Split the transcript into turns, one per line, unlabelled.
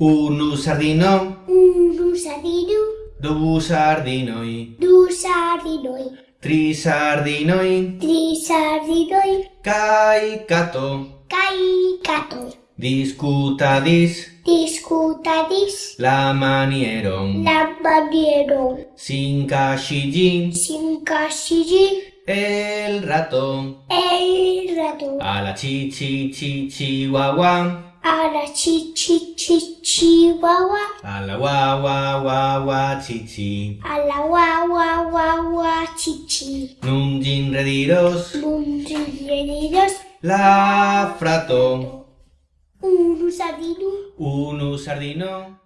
Unu sardino,
unu sardino,
du sardinoi,
du sardinoi,
tri sardinoi,
tri sardinoi,
kai cato,
kai cato,
discutadis
discutadis
la manieron,
la manieron,
sincashigi
sincasigi
el rato,
el rato,
a la chi chi chi chihuahua,
a la chi chi chi chihuahua,
a la wa wa wa wa chi chi.
a la wa wa wa wa chi chi,
Nun gin rediros
mundialidos,
la frato,
unu sardino,
unu sardino,